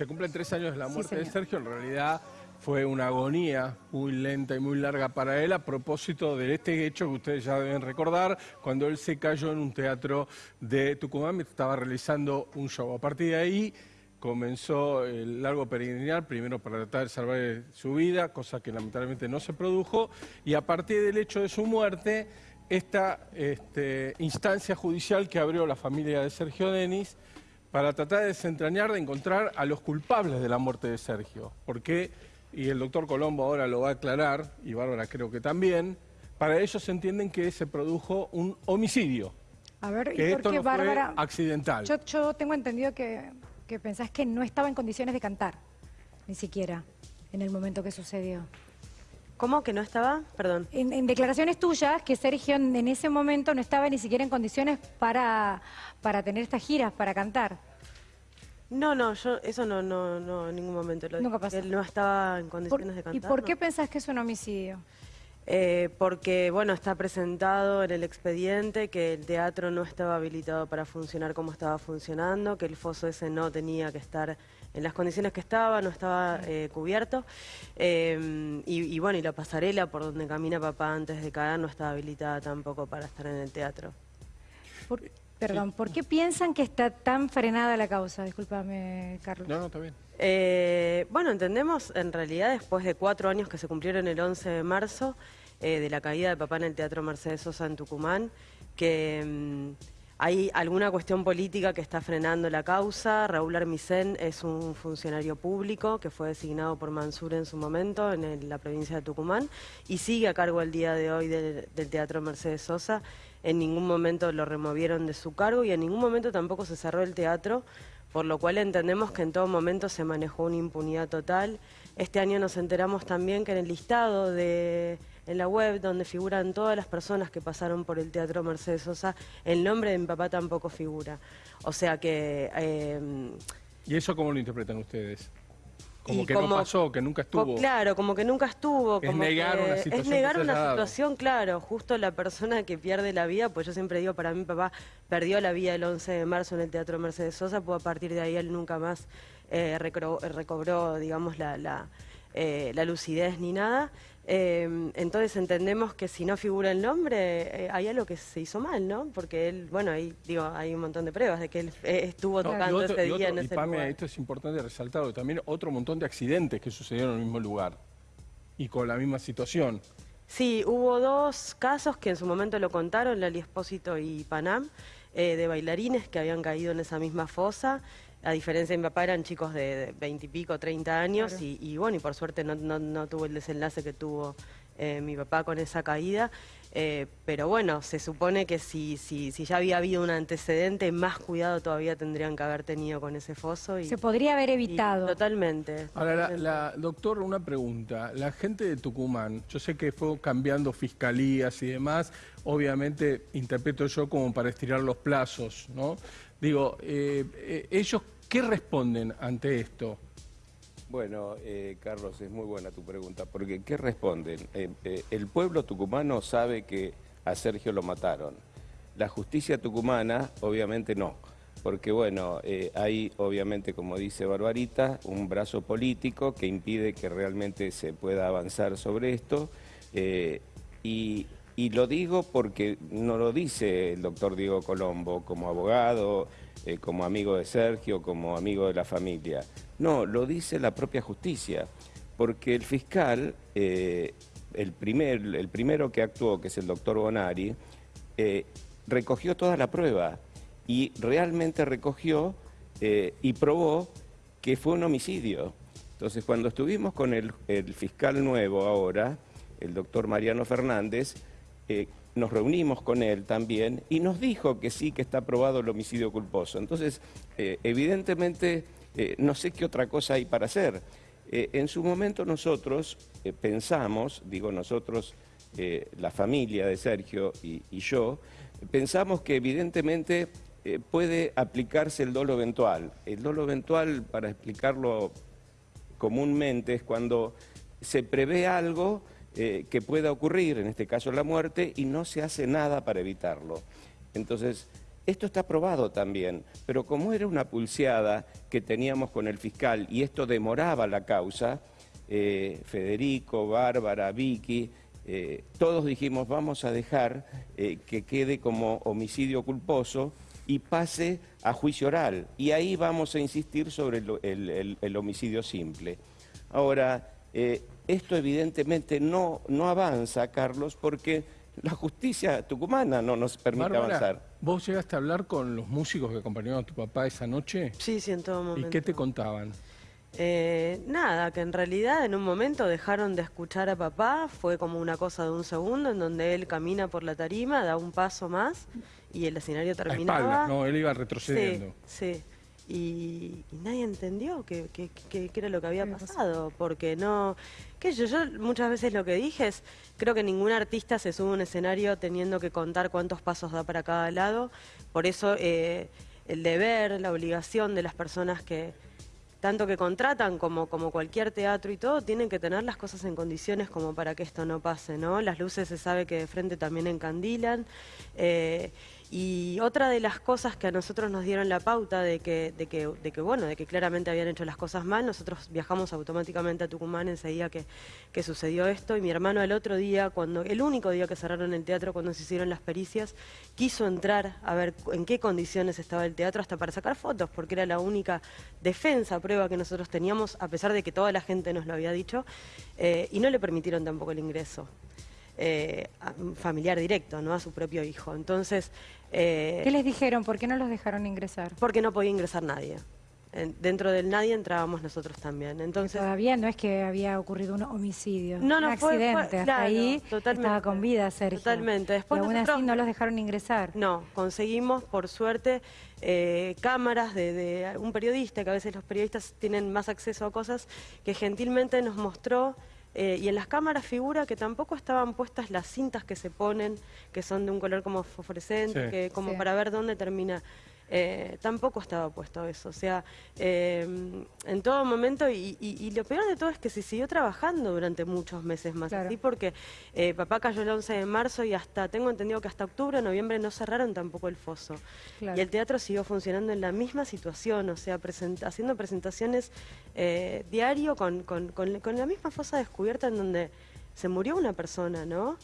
se cumplen tres años de la Sí, muerte de. Sergio, en realidad fue una agonía muy lenta y muy larga para él a propósito de este hecho que ustedes ya deben recordar, cuando él se cayó en un teatro de Tucumán estaba realizando un show. A partir de ahí comenzó el largo peregrinar, primero para tratar de salvar su vida, cosa que lamentablemente no se produjo, y a partir del hecho de su muerte, esta este, instancia judicial que abrió la familia de Sergio Denis para tratar de desentrañar, de encontrar a los culpables de la muerte de Sergio. Porque, y el doctor Colombo ahora lo va a aclarar, y Bárbara creo que también, para ellos entienden que se produjo un homicidio, A ver, que ¿y por esto qué, no fue Bárbara? accidental. Yo, yo tengo entendido que, que pensás que no estaba en condiciones de cantar, ni siquiera, en el momento que sucedió. ¿Cómo que no estaba? Perdón. En, en declaraciones tuyas, que Sergio en, en ese momento no estaba ni siquiera en condiciones para, para tener estas giras, para cantar. No, no, yo eso no, no, no en ningún momento lo Nunca pasó. Él no estaba en Por- condiciones de ¿Y cantar. por no. qué pensás que es un homicidio? Eh, porque, bueno, está presentado en el expediente que el teatro no estaba habilitado para funcionar como estaba funcionando, que el foso ese no tenía que estar en las condiciones que estaba, no estaba eh, cubierto. Eh, y, y bueno, y la pasarela por donde camina papá antes de caer no estaba habilitada tampoco para estar en el teatro. Por- perdón, ¿por qué piensan que está tan frenada la causa? Discúlpame, Carlos. No, no, está bien. Eh, bueno, entendemos en realidad después de cuatro años que se cumplieron el 11 de marzo eh, de la caída de papá en el Teatro Mercedes Sosa en Tucumán, que mm, hay alguna cuestión política que está frenando la causa. Raúl Armisen es un funcionario público que fue designado por Mansur en su momento en el- la provincia de Tucumán y sigue a cargo el día de hoy del, del Teatro Mercedes Sosa. En ningún momento lo removieron de su cargo y en ningún momento tampoco se cerró el teatro por lo cual entendemos que en todo momento se manejó una impunidad total. Este año nos enteramos también que en el listado de en la web donde figuran todas las personas que pasaron por el Teatro Mercedes Sosa, el nombre de mi papá tampoco figura. O sea que eh, ¿Y eso cómo lo interpretan ustedes? Como Y que no como- pasó, que nunca estuvo. Claro, como que nunca estuvo. Es como negar que- una situación Es negar que se una haya dado. situación, claro. Justo la persona que pierde la vida, pues yo siempre digo, para mí papá perdió la vida el 11 de marzo en el Teatro Mercedes Sosa, pues a partir de ahí él nunca más eh, recro- recobró, digamos, la, la, eh, la lucidez ni nada. Eh, entonces entendemos que si no figura el nombre, eh, hay algo que se hizo mal, ¿no? Porque él, bueno, ahí digo, hay un montón de pruebas de que él eh, estuvo No, tocando otro- ese día otro- en y ese Pame, lugar. esto es importante resaltarlo, también otro montón de accidentes que sucedieron en el mismo lugar y con la misma situación. Sí, hubo dos casos que en su momento lo contaron, Lali Espósito y Panam, eh, de bailarines que habían caído en esa misma fosa. A diferencia de mi papá, eran chicos de veintipico, treinta años, Claro. y, y bueno, y por suerte no, no- no tuvo el desenlace que tuvo eh, mi papá con esa caída. Eh, pero bueno, se supone que si, si, si ya había habido un antecedente, más cuidado todavía tendrían que haber tenido con ese foso. Y, Se podría haber y evitado. totalmente. Ahora, la- doctor, una pregunta. La gente de Tucumán, yo sé que fue cambiando fiscalías y demás, obviamente interpreto yo como para estirar los plazos, ¿no? Digo, eh, eh, ¿ellos qué responden ante esto? Bueno, eh, Carlos, es muy buena tu pregunta, porque ¿qué responden? Eh, eh, el pueblo tucumano sabe que a Sergio lo mataron. La justicia tucumana, obviamente no, porque bueno, hay obviamente, como dice Barbarita, un brazo político que impide que realmente se pueda avanzar sobre esto. y, y lo digo porque no lo dice el doctor Diego Colombo como abogado, eh, como amigo de Sergio, como amigo de la familia. No, lo dice la propia justicia, porque el fiscal, eh, el, primer, el primero que actuó, que es el doctor Bonari, eh, recogió toda la prueba y realmente recogió y probó que fue un homicidio. Entonces, cuando estuvimos con el fiscal nuevo ahora, el doctor Mariano Fernández, eh, nos reunimos con él también y nos dijo que sí, que está aprobado el homicidio culposo. Entonces, eh, evidentemente, eh, no sé qué otra cosa hay para hacer. En su momento nosotros pensamos, digo nosotros, la familia de Sergio y, y yo, pensamos que evidentemente puede aplicarse el dolo eventual. El dolo eventual, para explicarlo comúnmente, es cuando se prevé algo eh, que pueda ocurrir, en este caso la muerte, y no se hace nada para evitarlo. Entonces, Esto está probado también, pero como era una pulseada que teníamos con el fiscal y esto demoraba la causa, eh, Federico, Bárbara, Vicky, eh, todos dijimos vamos a dejar que quede como homicidio culposo y pase a juicio oral. Y ahí vamos a insistir sobre el, el homicidio simple. Ahora, esto evidentemente no, no avanza, Carlos, porque la justicia tucumana no nos permite avanzar. ¿Vos llegaste a hablar con los músicos que acompañaron a tu papá esa noche? Sí, sí, en todo momento. ¿Y qué te contaban? Eh, nada, que en realidad en un momento dejaron de escuchar a papá, fue como una cosa de un segundo en donde él camina por la tarima, da un paso más y el escenario terminaba. no, él iba retrocediendo. Sí, sí y, nadie entendió qué, era lo que había pasado, porque no... ¿Qué yo, yo muchas veces lo que dije es, creo que ningún artista se sube a un escenario teniendo que contar cuántos pasos da para cada lado, por eso eh, el deber, la obligación de las personas que, tanto que contratan como, como cualquier teatro y todo, tienen que tener las cosas en condiciones como para que esto no pase, ¿no? Las luces se sabe que de frente también encandilan. Eh, y otra de las cosas que a nosotros nos dieron la pauta de que, de que, de que, bueno, de que claramente habían hecho las cosas mal, nosotros viajamos automáticamente a Tucumán enseguida que, que sucedió esto y mi hermano el otro día, cuando el único día que cerraron el teatro, cuando se hicieron las pericias, quiso entrar a ver en qué condiciones estaba el teatro hasta para sacar fotos, porque era la única defensa, prueba que nosotros teníamos, a pesar de que toda la gente nos lo había dicho, eh, y no le permitieron tampoco el ingreso. Eh, familiar directo, ¿no? A su propio hijo. Entonces... Eh, ¿Qué les dijeron? ¿Por qué no los dejaron ingresar? Porque no podía ingresar nadie. dentro del nadie entrábamos nosotros también. Entonces todavía no es que había ocurrido un homicidio, no, no, un accidente. Hasta ahí estaba con vida Sergio. Totalmente. Después y aún así no los dejaron ingresar. No, conseguimos por suerte eh, cámaras de, de, un periodista, que a veces los periodistas tienen más acceso a cosas, que gentilmente nos mostró eh, y en las cámaras figura que tampoco estaban puestas las cintas que se ponen, que son de un color como fosforescente, que como para ver dónde termina eh, tampoco estaba puesto eso. O sea, em, en todo momento, y, lo peor de todo es que se siguió trabajando durante muchos meses más, así porque eh, papá cayó el 11 de marzo y hasta, tengo entendido que hasta octubre, noviembre no cerraron tampoco el foso. Y el teatro siguió funcionando en la misma situación, o sea, haciendo presentaciones eh, diario con, con, con la misma fosa descubierta en donde se murió una persona, ¿no?